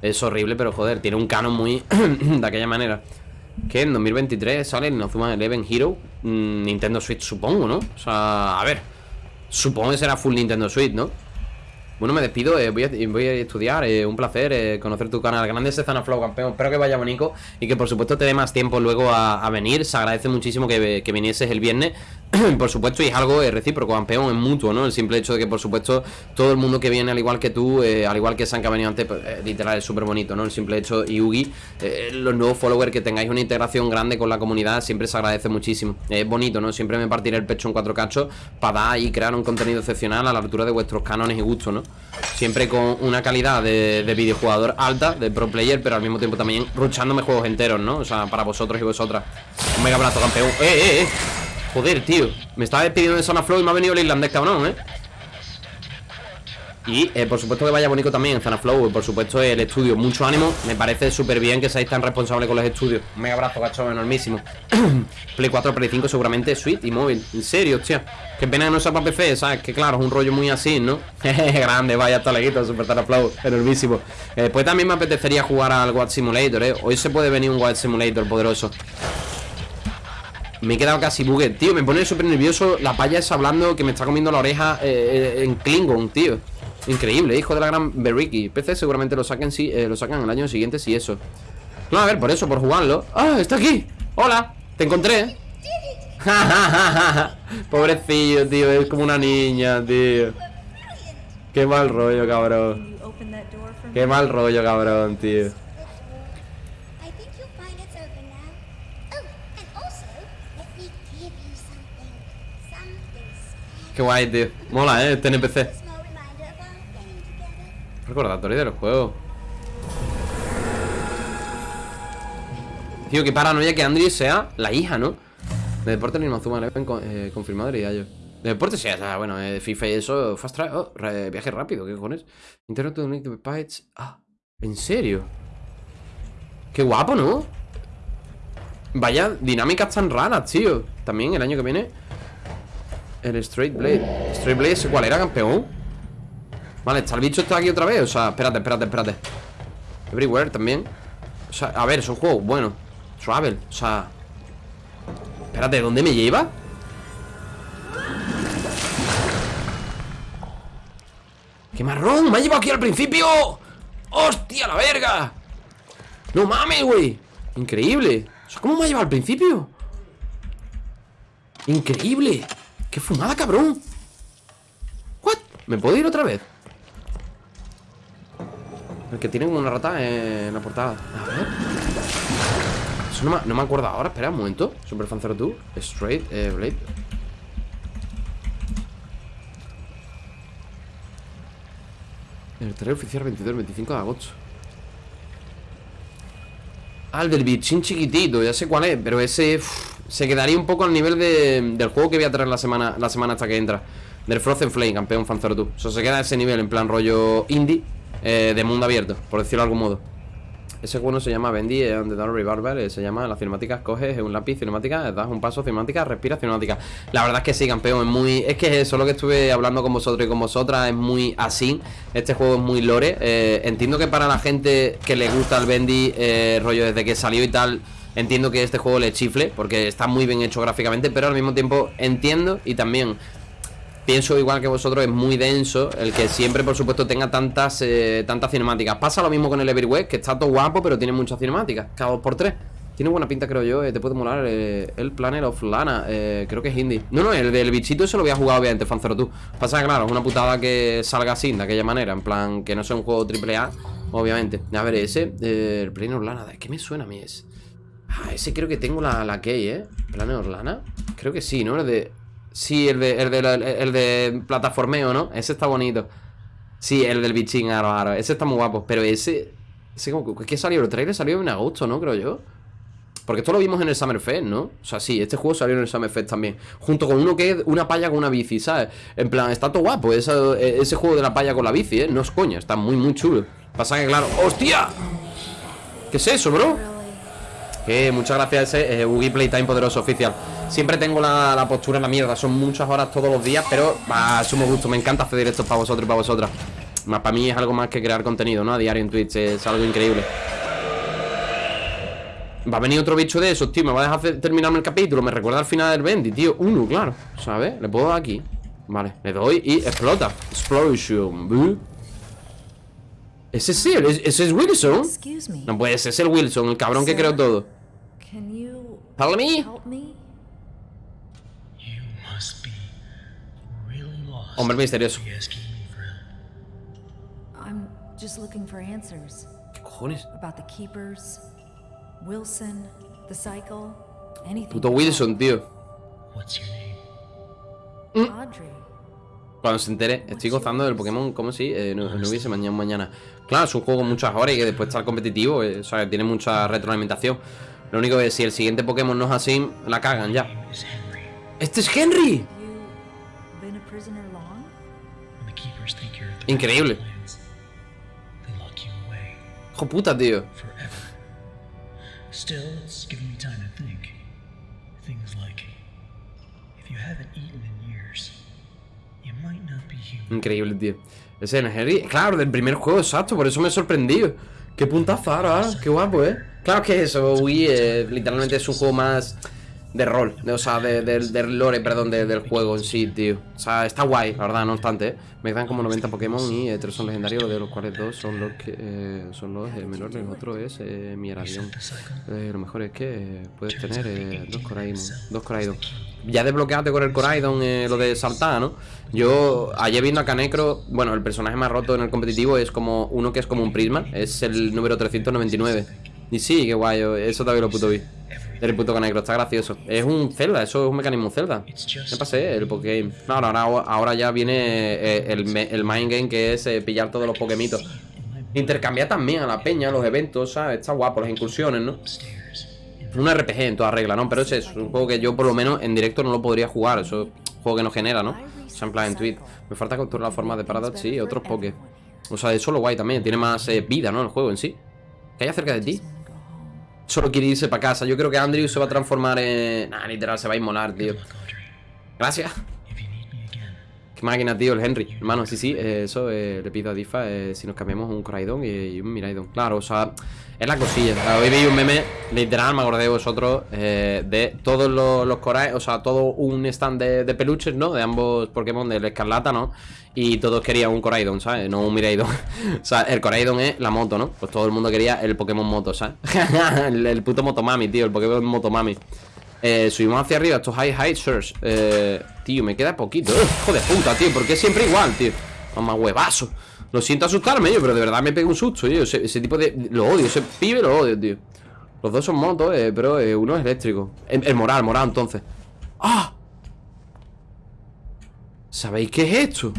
Es horrible, pero joder, tiene un canon muy de aquella manera. Que en 2023 sale el Inazuma Eleven Hero mm, Nintendo Switch, supongo, ¿no? O sea, a ver. Supongo que será full Nintendo Switch, ¿no? Bueno, me despido, eh, voy, a, voy a estudiar, eh, un placer eh, conocer tu canal. Grande Sezana Flow, campeón. Espero que vaya bonito y que por supuesto te dé más tiempo luego a, venir. Se agradece muchísimo que vinieses el viernes. por supuesto, y es algo recíproco, campeón, es mutuo, ¿no? El simple hecho de que, por supuesto, todo el mundo que viene, al igual que tú, eh, al igual que San que ha venido antes, pues, eh, literal, es súper bonito, ¿no? El simple hecho, y Ugi, eh, los nuevos followers, que tengáis una integración grande con la comunidad, siempre se agradece muchísimo. Es bonito, ¿no? Siempre me partiré el pecho en cuatro cachos para dar y crear un contenido excepcional a la altura de vuestros cánones y gustos, ¿no? Siempre con una calidad de, de videojugador alta, de pro player, pero al mismo tiempo también ruchándome juegos enteros, ¿no? O sea, para vosotros y vosotras. Un mega abrazo, campeón. ¡Eh, eh, eh! Joder, tío. Me estaba despidiendo de Zona Flow y me ha venido el irlandés, cabrón, ¿eh? Y eh, por supuesto que vaya bonito también Zona Flow, por supuesto el estudio, mucho ánimo, me parece súper bien que seáis tan responsables con los estudios. Un mega abrazo, gacho, enormísimo. Play 4, Play 5 seguramente Switch y móvil, en serio, hostia. Qué pena que no sea para PC, ¿sabes? Que claro, es un rollo muy así, ¿no? Grande, vaya, hasta leguito, super Zona Flow, enormísimo. Eh, pues también me apetecería jugar al Watch Simulator, ¿eh? Hoy se puede venir un Watch Simulator poderoso. Me he quedado casi buguet, tío, me pone súper nervioso la paya esa hablando que me está comiendo la oreja eh, eh, en Klingon, tío. Increíble, hijo de la gran Beriki. PC seguramente lo saquen sí, eh, lo sacan el año siguiente si eso. No, a ver, por eso, por jugarlo. ¡Ah, está aquí! ¡Hola! ¡Te encontré! Pobrecillo, tío, es como una niña, tío. Qué mal rollo, cabrón. Qué mal rollo, cabrón, tío. I think you'll find it's open now. Oh, and also, let me give you something. Something special. Qué guay, tío. Mola, eh, este NPC. Recordatorio del juego. Tío, qué paranoia que Andrew sea la hija, ¿no? De deporte ni Inazuma Eleven eh, confirmado diría yo. De deporte sí, o sea, bueno, eh, FIFA y eso, fast travel, oh, viaje rápido, ¿qué cojones? Internet to Bytes. Ah, ¿en serio? Qué guapo, ¿no? Vaya dinámicas tan raras, tío. También el año que viene. El Straight Blade. Straight Blade, ¿ese ¿cuál era, campeón? Vale, está el bicho está aquí otra vez. O sea, espérate, espérate, espérate. Everywhere también. O sea, a ver, es un juego bueno. Travel, o sea. Espérate, ¿dónde me lleva? ¡Qué marrón! ¡Me ha llevado aquí al principio! ¡Hostia, la verga! ¡No mames, güey! Increíble. O sea, ¿cómo me ha llevado al principio? Increíble. ¡Qué fumada, cabrón! ¿What? ¿Me puedo ir otra vez? El que tiene una rata en la portada. A ver. Eso no me, no me acuerdo ahora, espera un momento. Super Fan 02 Straight eh, Blade. El trailer oficial 22-25 de agosto. Ah, el del bichín chiquitito, ya sé cuál es Pero ese se quedaría un poco al nivel de- del juego que voy a traer la semana, la semana hasta que entra Del Frozen Flame, campeón Fan 02 O sea, se queda a ese nivel, en plan rollo indie eh, De mundo abierto, por decirlo de algún modo ese juego no se llama Bendy on the Dark Revolver, eh, se llama las cinemáticas, coges un lápiz cinemática, das un paso cinemática, respira cinemática. La verdad es que sí, campeón, es muy. Es que eso lo que estuve hablando con vosotros y con vosotras es muy así. Este juego es muy lore. eh, entiendo que para la gente que le gusta el Bendy, eh, rollo desde que salió y tal. Entiendo que este juego le chifle, porque está muy bien hecho gráficamente, pero al mismo tiempo entiendo y también pienso igual que vosotros, es muy denso el que siempre, por supuesto, tenga tantas eh, tantas cinemáticas. Pasa lo mismo con el Everywhere, que está todo guapo, pero tiene muchas cinemáticas, cada dos por tres. Tiene buena pinta, creo yo, eh, te puede molar eh, el Planet of Lana, eh, creo que es indie. No, no, el del bichito eso lo voy a jugar, obviamente, Fanzero tú. Pasa que, claro, es una putada que salga así, de aquella manera, en plan, que no sea un juego AAA, obviamente. A ver, ese, el Planet of Lana, ¿de qué me suena a mí ese? Ah, ese creo que tengo la, la key, ¿eh? Planet of Lana. Creo que sí, ¿no? El de... Sí, el de, el de, el de plataformeo, ¿no? Ese está bonito. Sí, el del bichín, aro, aro. Ese está muy guapo. Pero ese... Ese como... ¿Qué salió? El trailer salió en agosto, ¿no? Creo yo. Porque esto lo vimos en el Summer Fest, ¿no? O sea, sí, este juego salió en el Summer Fest también. Junto con uno que es una palla con una bici, ¿sabes? En plan, está todo guapo esa- ese juego de la palla con la bici, ¿eh? No es coña, está muy, muy chulo. Pasa que, claro... ¡Hostia! ¿Qué es eso, bro? Que muchas gracias a ese eh, Playtime poderoso oficial. Siempre tengo la, la postura en la mierda Son muchas horas todos los días Pero sumo gusto Me encanta hacer directos para vosotros y para vosotras Más para mí es algo más que crear contenido, ¿no? A diario en Twitch Es algo increíble Va a venir otro bicho de esos, tío Me va a dejar terminarme el capítulo Me recuerda al final del Bendy, tío Uno, claro ¿Sabes? Le puedo dar aquí Vale, le doy y explota Explosion. Ese sí, es- ese es Wilson. No puede ser, es el Wilson El cabrón que creó todo Help me help me? You must be really lost. Hombre misterioso. I'm just looking for answers ¿Qué cojones? about the keepers, Wilson, the cycle, anything. Puto. Wilson, tío What's your name? Audrey. Cuando se entere, estoy gozando del Pokémon como si eh, no, no hubiese mañana mañana. Claro, es un juego con muchas horas y que después está competitivo, eh, o sea, tiene mucha retroalimentación. Lo único es si el siguiente Pokémon no es así, la cagan ya. ¡Este es Henry! Increíble. Hijo puta, tío. Increíble, tío. Ese es Henry. Claro, del primer juego, exacto, por eso me he sorprendido. Qué puntazo ahora, ah, qué guapo, eh. Claro que eso, Wii eh, literalmente es un juego más de rol, de- o sea, de- del lore, perdón, de- del juego en sí, tío. O sea, está guay, la verdad, no obstante. ¿eh? Me quedan como 90 Pokémon y eh, son legendarios, de los cuales dos son los que eh, son los eh, menores, el otro es Mieradion. Eh, lo mejor es que puedes tener dos Coraidon, dos Coraidon. Ya desbloqueaste con el Coraidon lo de saltar, ¿no? Yo ayer viendo a Canecro, bueno, el personaje más roto en el competitivo es como uno que es como un prisma, es el número 399. Y sí, qué guay, eso también lo puto vi. El puto Canecro, está gracioso. Es un Zelda, eso es un mecanismo Zelda. Me pasé el Pokégame. Claro, ahora, ahora ya viene eh, el, el Mind Game que es eh, pillar todos los Pokémitos. Intercambiar también a la peña, los eventos, ¿sabes? Está guapo, las incursiones, ¿no? Un RPG en toda regla, ¿no? Pero ese es un juego que yo por lo menos en directo no lo podría jugar. Eso es un juego que no genera, ¿no? O sea, en plan en tweet. Me falta capturar la forma de Paradox y otros Poké. O sea, eso lo guay también. Tiene más eh, vida, ¿no? El juego en sí. ¿Qué hay cerca de ti? Solo quiere irse para casa. Yo creo que Andrew se va a transformar en... Nah, literal, se va a inmolar, tío. Gracias. Qué máquina, tío, el Henry. Hermano, sí, sí, eh, eso eh, le pido a Difa eh, si nos cambiamos un Coraidon y, y un Miraidon. Claro, o sea, es la cosilla. Hoy vi un meme, literal, me acordé de vosotros, eh, de todos los, los Corai, o sea, todo un stand de, peluches, ¿no? De ambos Pokémon del Escarlata, ¿no? Y todos querían un Coraidon, ¿sabes? No un Miraidon. o sea, el Coraidon es la moto, ¿no? Pues todo el mundo quería el Pokémon Moto, ¿sabes? el, el puto Motomami, tío, el Pokémon Motomami. Eh, subimos hacia arriba estos high high search eh, Tío, me queda poquito Hijo de puta, tío, porque es siempre igual, tío Mamá huevazo Lo siento asustarme yo, pero de verdad me pego un susto, yo ese, tipo de... Lo odio, ese pibe lo odio, tío Los dos son motos, eh, pero eh, uno es eléctrico el, el moral, moral, entonces ¡Ah! ¿Sabéis qué es esto?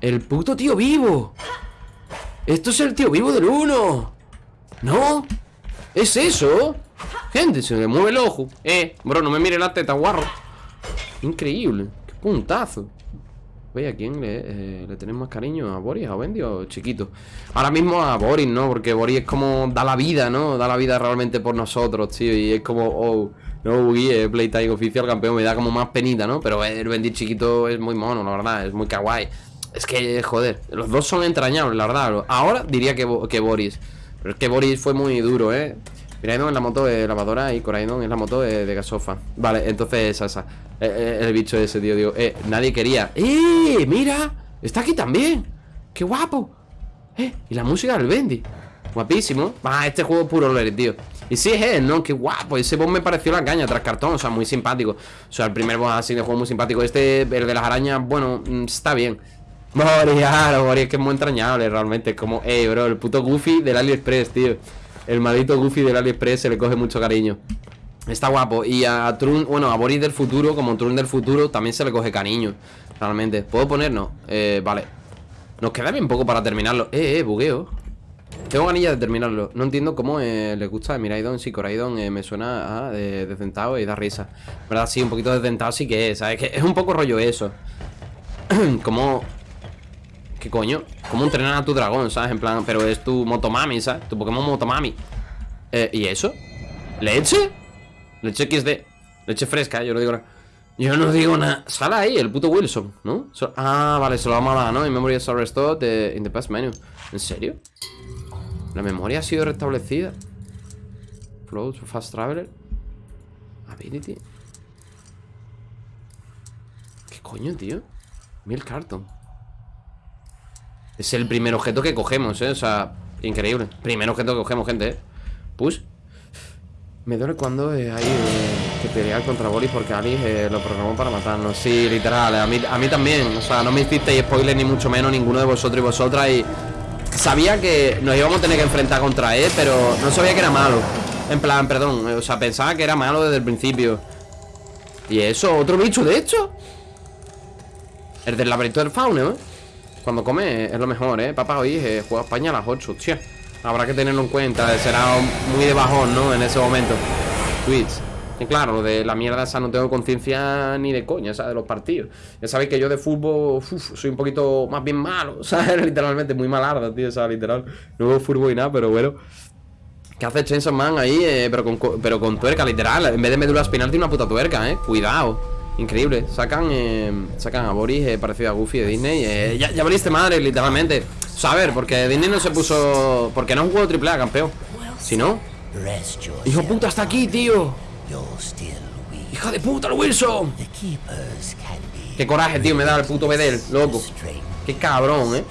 El puto tío vivo Esto es el tío vivo del uno ¿No? ¿Es eso? Gente, se me mueve el ojo Eh, bro, no me mire la teta, guarro Increíble, qué puntazo Oye, ¿a quién le, eh, más cariño? ¿A Boris, a Wendy o chiquito? Ahora mismo a Boris, ¿no? Porque Boris es como da la vida, ¿no? Da la vida realmente por nosotros, tío Y es como, oh, no, es Playtime oficial campeón Me da como más penita, ¿no? Pero el Wendy chiquito es muy mono, la verdad Es muy kawaii Es que, joder, los dos son entrañables, la verdad Ahora diría que, que Boris Pero es que Boris fue muy duro, ¿eh? Miraidon es la moto de lavadora y Coraidon es la moto de, de gasofa. Vale, entonces esa, esa. Eh, eh, el bicho ese, tío, digo. Eh, nadie quería. ¡Eh! ¡Mira! Está aquí también. ¡Qué guapo! Eh, y la música del Bendy. Guapísimo. Va, este juego es puro lore, tío. Y sí es él, ¿no? Qué guapo. Ese boss me pareció la caña tras cartón. O sea, muy simpático. O sea, el primer boss así de juego muy simpático. Este, el de las arañas, bueno, mm, está bien. Mori, claro, Mori, es que es muy entrañable realmente. Es como, eh, bro, el puto Goofy del AliExpress, tío. El maldito Goofy del AliExpress se le coge mucho cariño. Está guapo. Y a Trun, bueno, a Boris del futuro, como Trun del futuro, también se le coge cariño. Realmente. ¿Puedo ponernos? Eh, vale. Nos queda bien poco para terminarlo. Eh, eh, bugueo. Tengo ganillas de terminarlo. No entiendo cómo eh, le gusta Miraidon. Sí, Coraidon eh, me suena a de, desdentado y da risa. ¿Verdad? Sí, un poquito desdentado sí que es. ¿Sabes? Que es un poco rollo eso. como. ¿Qué coño? Como entrenar a tu dragón, ¿sabes? En plan, pero es tu Motomami, ¿sabes? Tu Pokémon Motomami. Eh, ¿Y eso? ¿Leche? Leche XD. Leche fresca, yo no digo nada. Yo no digo nada. Sale ahí el puto Wilson, ¿no? Ah, vale, se lo vamos a dar, ¿no? In memory is restored the- in the past menu. ¿En serio? La memoria ha sido restablecida. Flow to fast traveler. Ability. ¿Qué coño, tío? Mil carton. Es el primer objeto que cogemos, ¿eh? O sea, increíble. Primer objeto que cogemos, gente, ¿eh? Push. Me duele cuando eh, hay eh, que pelear contra Boris porque Alice eh, lo programó para matarnos. Sí, literal, a mí, a mí también. O sea, no me hicisteis spoiler ni mucho menos ninguno de vosotros y vosotras. Y sabía que nos íbamos a tener que enfrentar contra él, pero no sabía que era malo. En plan, perdón, eh, o sea, pensaba que era malo desde el principio. Y eso, otro bicho, de hecho. El del laberinto del fauno, ¿eh? Cuando come es lo mejor, ¿eh? Papá, hoy eh, juega España a las 8, hostia. Habrá que tenerlo en cuenta, será muy de bajón, ¿no? En ese momento. Tweets. Y claro, lo de la mierda esa no tengo conciencia ni de coña, ¿sabes? De los partidos. Ya sabéis que yo de fútbol uf, soy un poquito más bien malo, ¿sabes? Literalmente, muy malarda, tío, ¿sabes? Literal. No veo fútbol y nada, pero bueno. ¿Qué hace Chainsaw Man ahí? eh, pero, con, co- pero con tuerca, literal. En vez de médula espinal tiene una puta tuerca, ¿eh? Cuidado. Increíble. Sacan, eh, sacan a Boris eh, parecido a Goofy de Disney. eh, ya, ya valiste madre, literalmente. O porque Disney no se puso... Porque no es un juego triple A, campeón. Si no... ¡Hijo puta, está aquí, tío! ¡Hija de puta, el Wilson! Qué coraje, tío, me da el puto Bedel, loco. Qué cabrón, eh.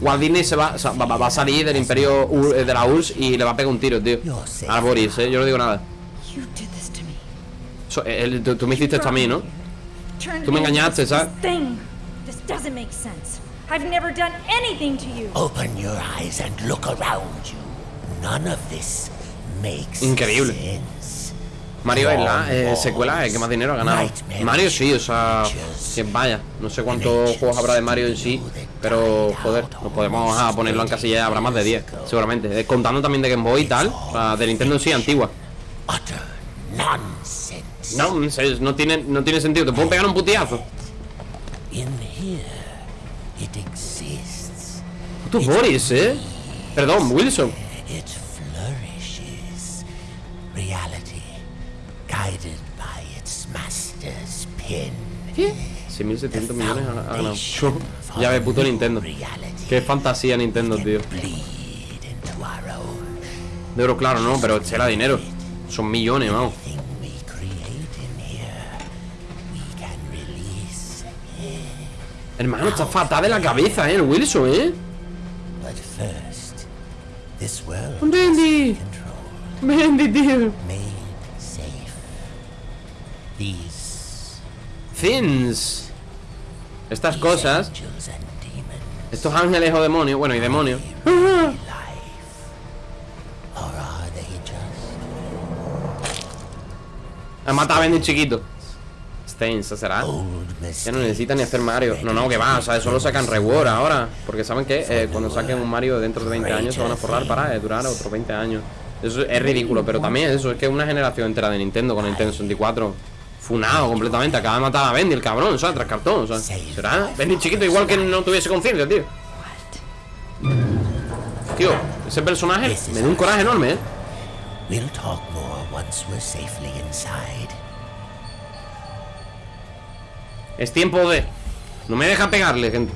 Walt Disney se va, va, va- va a salir del imperio eh, de la URSS y le va a pegar un tiro, tío. A Boris, eh. Yo no digo nada. You did this to me. So, eh, el- tú, tú me hiciste esto a mí, ¿no? Tú me engañaste, this ¿sabes? Thing. This doesn't make sense. I've never done anything to you. Open your eyes and look around you. None of this makes Increíble. sense. Mario es la eh, secuela eh, que más dinero ha ganado. Mario sí, o sea, que vaya. No sé cuántos juegos habrá de Mario en sí, pero joder, nos podemos ah, ponerlo en casilla, habrá más de 10, seguramente. Eh, contando también de Game Boy y tal, o sea, de Nintendo en sí, antigua. Utter nonsense. No, no tiene, no tiene sentido. Te puedo pegar un putiazo. Puto Boris, eh. Perdón, Wilson. ¿Qué? 6.700 millones ha ganado. ya ve, puto Nintendo. Qué fantasía Nintendo, tío. De oro, claro, no, pero será dinero. Son millones, vamos. Hermano, está fatal de la cabeza, eh, el Wilson, eh. Bendy. Bendy, tío. Things. Estas cosas, estos ángeles o demonios, bueno, y demonios. just Ha matado a Bendy chiquito. Será. old Ya no necesitan ni hacer Mario. No, no, que va, o sea, eso lo sacan reward ahora. Porque saben que eh, cuando saquen un Mario dentro de 20 años se van a forrar para eh, durar otros 20 años. Eso es ridículo, pero también eso es que una generación entera de Nintendo con Nintendo 64 funado completamente. Acaba de matar a Bendy, el cabrón, o sea, tras cartón, o sea. ¿Será? Bendy chiquito, igual que no tuviese conciencia, tío. Tío, ese personaje me da un coraje enorme, eh. We'll talk more once we're safely inside. Es tiempo de. No me deja pegarle, gente.